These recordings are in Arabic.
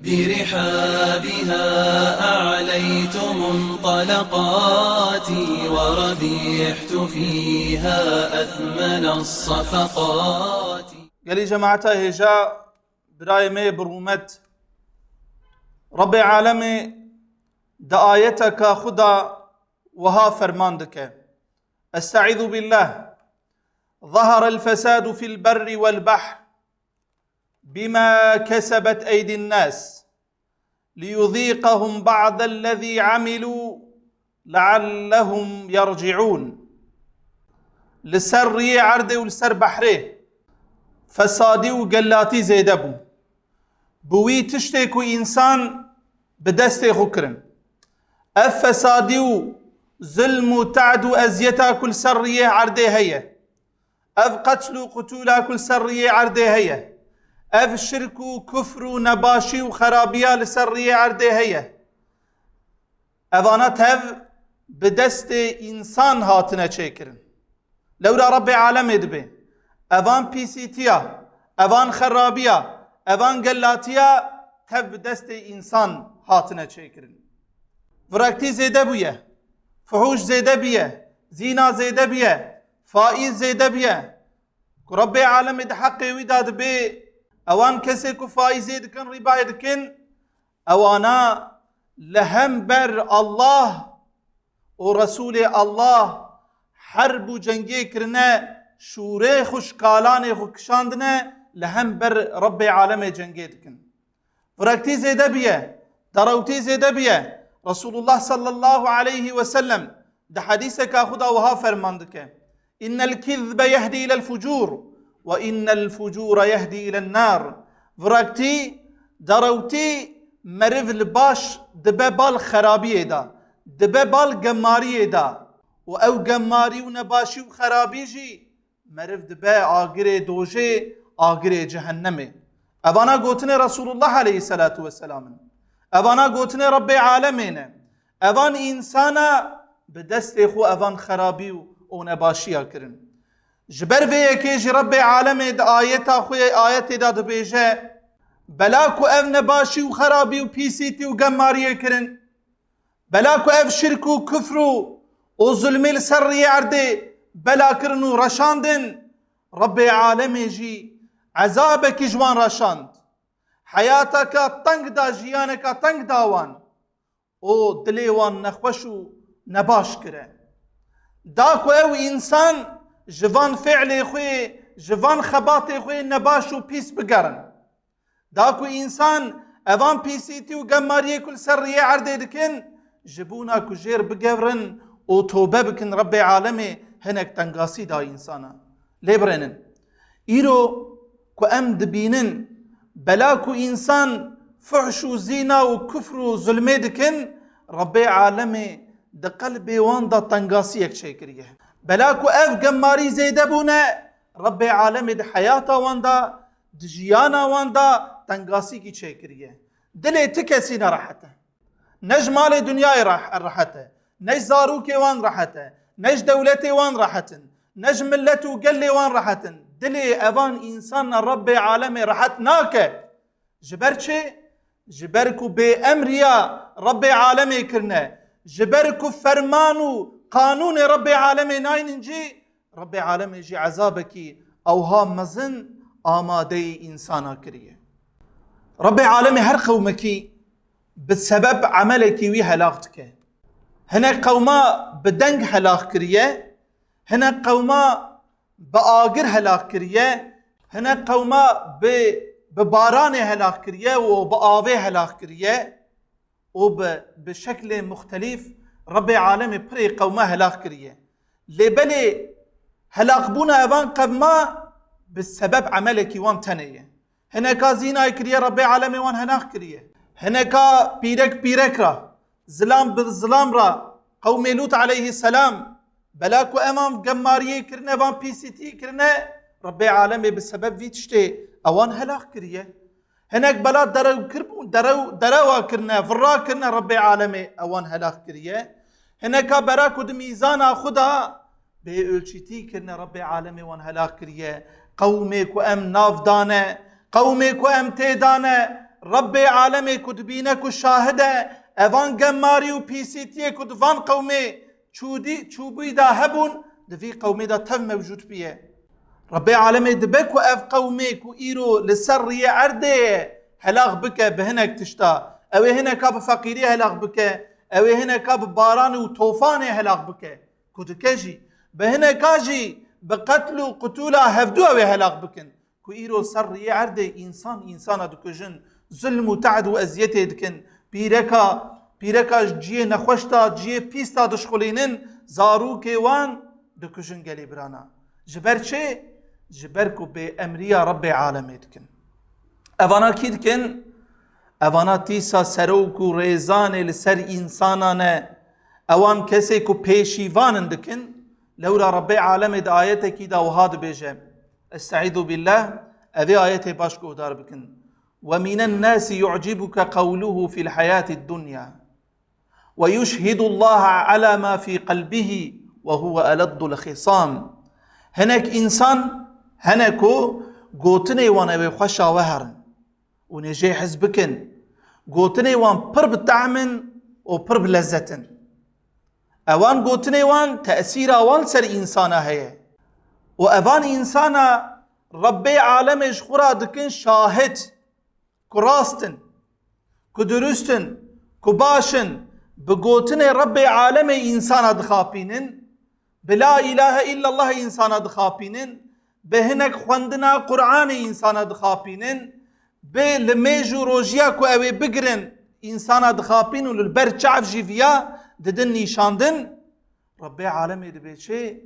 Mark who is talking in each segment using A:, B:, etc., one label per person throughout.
A: برحابها أعليت منطلقاتي وربيحت فيها أثمن الصفقات.
B: قال جماعة هجاء برأي مي برومت. رب عالمي دعايتك خدا وها فرماندك. أستعيذ بالله. ظهر الفساد في البر والبحر. بما كسبت أيدي الناس ليذيقهم بعض الذي عملوا لعلهم يرجعون. لسر عرض ولسر بحره. فسادي وقلاتي زيدبو بوي تشتكو انسان بدستي خكرن اف فسادي ظلم وتعد وأزيتا كل سريه عرضي هي اف قتل ev şirk û kufr û nebaşî û xerabiya li ser riyê erdê heye. Evana tev bi destê insan hatine çêkirin. Lewra Rabbê alemê dibe. Evan pîsîtiya, evan xerabiya, evan gellatiya tev bi destê insan hatine çêkirin. Viraktî zêde bûye, fuhûş zêde biye, zîna zêde biye, faiz zêde biye. Ku Rabbê alemê di heqê wî da أوان کسی کو فایزه دکن ریبای دکن أوانا لهم بر الله و رسول الله حرب و جنگی کرنه شوره خوش کالان خو کشاندنه لهم بر رب عالم جنگی دکن. فرکتی زیده بیه دروتی زیده بیه. رسول الله صلى الله عليه وسلم ده حديثك خدا وها فرماندك إن الكذب يهدي إلى الفجور وإن الفجور يهدي إلى النار. فرقتي دروتي مرف الباش دبه بال خرابي دا دبه بال دا و أو قماري و نباشي جي مرف دبه آقره دوجه آقره جهنمه اوانا قوتني رسول الله عليه الصلاة والسلام اوانا قوتني رب عالمين اوان انسانا بدست خو اوان خرابي و نباشي جبر في يكيج ربي عالمي دا آيتا خويا آياتي دا دبيجه بلاكو اف نباشي وخرابي وبيسيتي وقمارية كرن بلاكو اف شركو وكفرو وظلمي السرية عردي بلا كرنو رشاندن ربي عالمي جي عذابك جوان رشاند حياتك تنگ دا جيانك تنگ داوان أو دليوان نخوشو نباش كره داكو أو انسان جوان فعل خوی جوان خبات خوی نباش و پیس بگرن داکو انسان اوان پیسیتی و گماری کل سریه عرده دکن جبونا کو جیر بگورن و توبه بکن رب عالمه هنک تنگاسی دا انسانا لیبرنن ایرو کو ام دبینن بلا کو انسان فحش و زینا و کفر و ظلمه دکن رب عالمه ده قلب وان دا تنگاسی یک چه بلاكو أف قماري زيده بونه رب عالم ده حياته واندا دجيانا واندا تنقاسي كي تشيكريه دلي تكسينا راحته نج مال دنيا راح راحته. نج زاروكي وان راحته. نج دولتي وان راحتن. نج ملته قلي وان راحتن. دلي أفان إنسان رب عالم راحتناك جبرتشي جبركو بأمريا رب عالمي كرنا جبركو فرمانو قانون رب عالم ناين جي رب عالم جي عذابك. أو ها مزن آماده انسانا كريه رب عالم هر قومك بسبب عملك وي هلاقتك هنا قوما بدنگ هلاق كريه هنا قوما بآقر هلاق كريه هنا قوما بباران هلاق كريه وبآوه هلاق كريه وبشكل مختلف رب عالم پری قومه هلاك كريه. لبلي هلاك بونا اوان قبما بسبب عملك وان تنيه. هناك زينا كريه رب عالم وان هناك كريه. هناك بيرك بيرك را زلام بالزلام را. قوم لوط عليه السلام بلاكو امام قماريه كرنا وان بي سي تي كرنا رب عالم بسبب في تشتي أوان هلاك كريه. هناك بلا درو كربون درو دروا كرنا فرا كرنا رب عالمي أوان هلاك كريه. هناك براك ود ميزانا خدا بيölçiti كرنا رب عالمي وان هلاك كريه قومك وام ناف دانه قومك وام تيدانه رب عالم کد بینه کو شاهده. اوان گماری و پیسیتی کد وان قومه چودی چوبی دا هبون دفي قومي دا تم موجود بيه ربي عالمي دبك اف قومي كو ايرو لسر عرده. هلاغ بك بهنك تشتا. أو هنا كاب فقيري هلاغ بك أو هنا كاب باران وطوفان هلاغ بك كو دكجي بهنا كاجي بقتل قتولا هفدو أو هلاغ بكن كو ايرو سر عرده انسان انسان دكجن ظلم وتعد وازيته دكن بيركا بيركا جيه نخوشتا جيه بيستا دشخولينن زارو كيوان دكوشن قالي برانا جبر چه جبر كو بأمريا رب عالمي دكن اوانا كي دكن اوانا تيسا سروكو ريزان لسر انسانانا اوان كسي كو بيشيوان دكن لولا رب عالمي دا آياتي كي دا وهاد بيجي استعيذ بالله أذي آياتي باشكو دار بكن ومن الناس يعجبك قوله في الحياة الدنيا ويشهد الله على ما في قلبه وهو ألد الخصام هناك إنسان هناكو قوتني وأنا بخشا وهرن ونجي حزبكن قوتني وان برب تعمن وبرب لذتن. اوان قوتني وان تأثير اوان سر إنسانا هي. وأوان إنسانا ربي عالم خورا دكن شاهد كراستن كدرستن كباشن بقوتني ربي عالم إنسانا دخابينن بلا اله الا الله انسان دخابينن بهنك خوندنا قرآن به لميجو روجيا كو اوي بگرن انسان دخابين وللبر چعف جيفيا ددن نيشاندن ربي عالمي دبيچه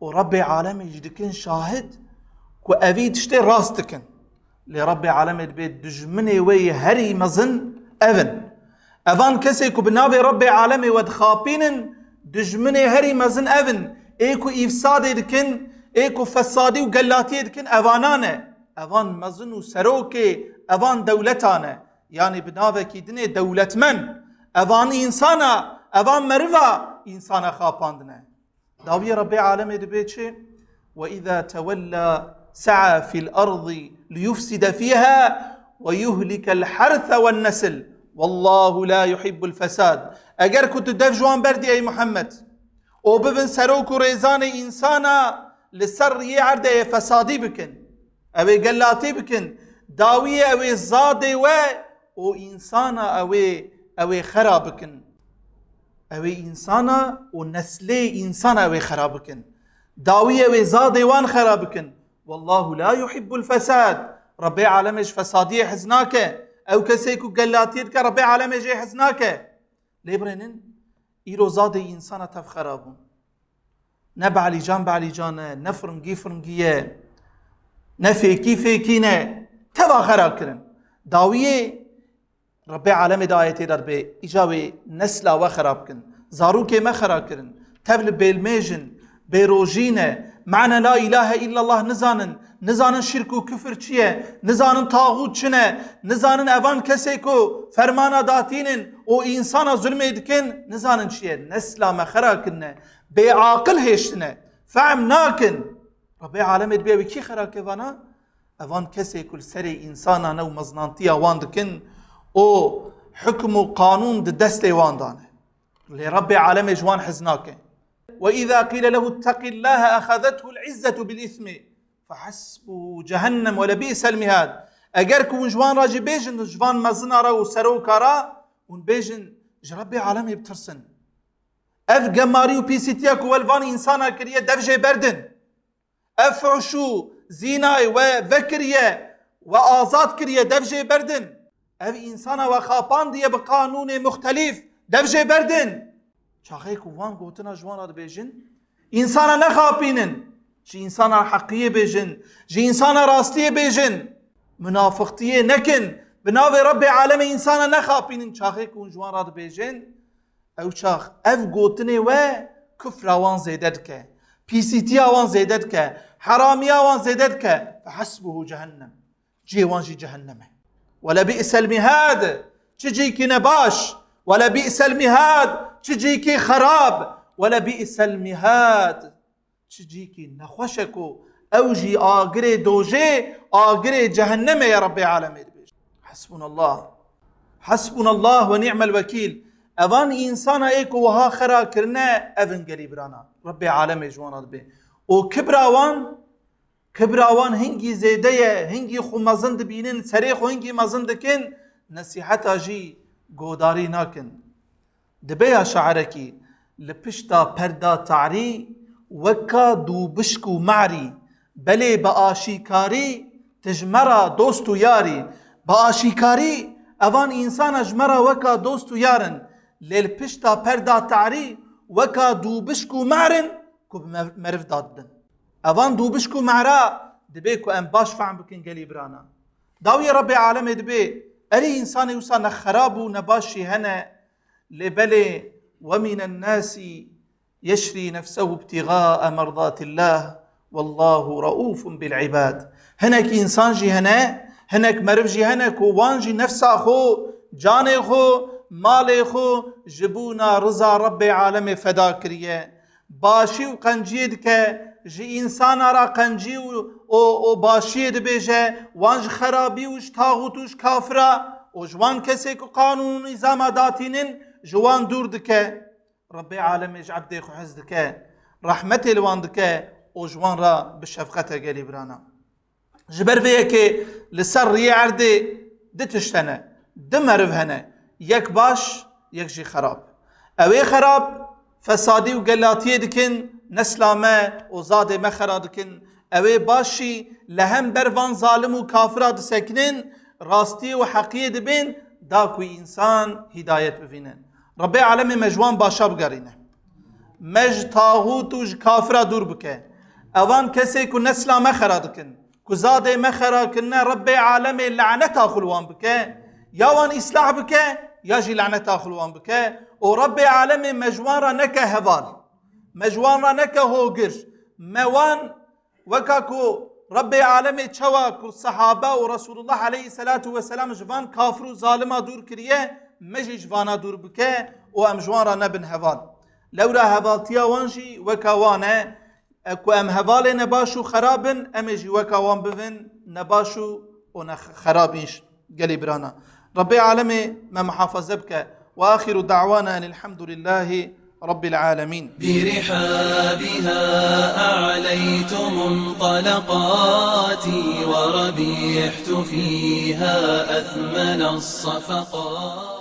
B: وربي عالمي جدكن شاهد كو اوي تشتي راستكن لربي عالمي دبيت دجمني وي هري مزن اذن اذان كسي كو بنابي ربي عالمي ودخابينن دجمني هري مزن اذن ايكو افساد دكن ايكو فسادي وقلاتي دكن اوانانه اوان مزن وسروكي اوان دولتانه يعني بناوكي دني دولتمن اوان انسانا اوان مرفا انسانا خاباندنه داوي ربي عالمي دبيتشي واذا تولى سعى في الأرض ليفسد فيها ويهلك الحرث والنسل والله لا يحب الفساد اگر كنت دف جوان بردي اي محمد أو ببن سروك ريزان انسانا لسر يعرده فسادي بكن اوي قلاتي بكن داوية اوي زادي و أو انسانا اوي اوي خرابكن اوي انسانا و نسلي انسانا اوي خرابكن داوية اوي زادي وان خرابكن والله لا يحب الفساد. ربي عالمش حزناك أو كسيكو قلاتير ربي عالمش حزناك ليبرنن ايرو زادي انسان تف خرابون نبعلي جان بعلي جان نفرنجي فرنجيه نفيكي فيكينه تبا خراب كرن داويه ربي عالم دايتي ربي اجاوي نسلا وخراب كن زاروكي ما خراب كرن تبل بيلميجن بيروجينه معنى لا اله الا الله نزانن نزانن شرک و کفر چیه نزانن تاغوت چنه نزانن اوان کسی کو فرمانا داتینن و انسانا ظلم دکن نزانن چیه نسلا مخرا کنه بی عاقل هشتنه فهم ناکن ربي عالم اوان كسي كل سري إنسانا نو مزنانتيا وان دكن أو حكم وقانون دستي وان دانه لربي عالم جوان حزناك وإذا قيل له اتق الله أخذته العزة بالإثم فحسبه جهنم ولبئس المهاد. اگر كون جوان راجي بيجن جوان مزنا را وسرو كارا ون بيجن جربي عالمي بترسن أف جماري وبيسيتيا كوالفان إنسانا كريه دفجي بردن. أف عشو زيناي وذكريه وآزاد كريه دفجي بردن اف انسانا وخابان دي بقانون مختلف دفجي بردن شاخي كوان قوتنا جوان هذا بيجن انسانا نخابينن جي انسانا حقية بيجن جي انسانا راستية بيجن منافقتية نكن بناوي ربي عالم انسانا نخابين شاخي كون جوان راد بيجن أو شاخ اف قوتني و كفر وان زيدتك بيسيتي وان زيدتك حراميا وان زيدتك فحسبه جهنم. جي وان جي جهنم. ولا بئس المهاد. تجيكي نباش. ولا بئس المهاد. تجيكي خراب. ولا بئس المهاد. تجيكي نخوشكو. اوجي اغري دوجي. اغري جهنم يا ربي عالمي حسبنا الله. حسبنا الله ونعم الوكيل. أوان إنسان ایک وها خرا کرنا اون گلی برانا رب عالم جوان به او کبر اوان کبر اوان هنگی زیده هنگی خو مزند بینن سری خو هنگی مزند کن نصیحت اجی گوداری ناکن دبیا شعرکی لپشتا پردا تعری وكا دو بشكو معري بلي بآشيكاري تجمرا دوستو ياري بآشيكاري اوان انسان اجمرا وكا دوستو يارن ليل پشتا پردا تعري وكا دو بشكو معرن كو مرف دادن اوان دو بشكو معرا دبي كو ام باش فعم بكن قلي برانا داوي ربي عالم دبي اري انسان يوسا نخرابو نباشي هنا لبلي ومن الناس يشري نفسه ابتغاء مرضات الله والله رؤوف بالعباد هناك انسان جي هنا هناك مرف جي هناك وان جي نفسه خو جاني خو مالي خو جبونا رضا رب عالم فدا كريه باشي وقنجي دك جي انسان را قنجي و, و, و باشي دبيجه وانج خرابي وش تاغوتوش كافرة وجوان كسيك قانون نظام داتينن جوان دور دكه ربي عالمش عبدي خو حز دكه رحمتي لوان دكه وجوان را بشفقته قالي برانا جبر فيك لسر يعردي دتشتنه دمرف هنا يك باش يك جي خراب اوي خراب فسادي وقلاتيه دكن نسلامه وزاده مخرا دكن اوي باشي لهم بروان ظالم وكافرا دسكنن راستي وحقية دبين داكوي انسان هدايت بفينن ربي عالمي مجوان باشا بگرینه مج تاغوت و کافرا دور بکه اوان کسی کو نسلا مخرا دکن کو زاده مخرا کنه ربي عالمي لعنتا خلوان بکه یا وان اصلاح بکه یا جی لعنتا خلوان بکه. و ربي عالمي مجوان نکه هوال. مجوان نکه هوگر موان وكاكو ربي عالمي چوا صحابه ورسول الله عليه الصلاة والسلام جوان كافر و ظالما دور كريه مجي جوانا دور بكه و ام جوان نبن هفال لورا هفالتيا وانجي وكاوانا اكو ام هفال نباشو خرابن امجي وكاوان بفن نباشو ونخرابيش قلي برانا. ربي عالمي ما محافظة بك وآخر دعوانا أن الحمد لله رب العالمين.
A: برحابها أعليت منطلقاتي وربيحت فيها أثمن الصفقات.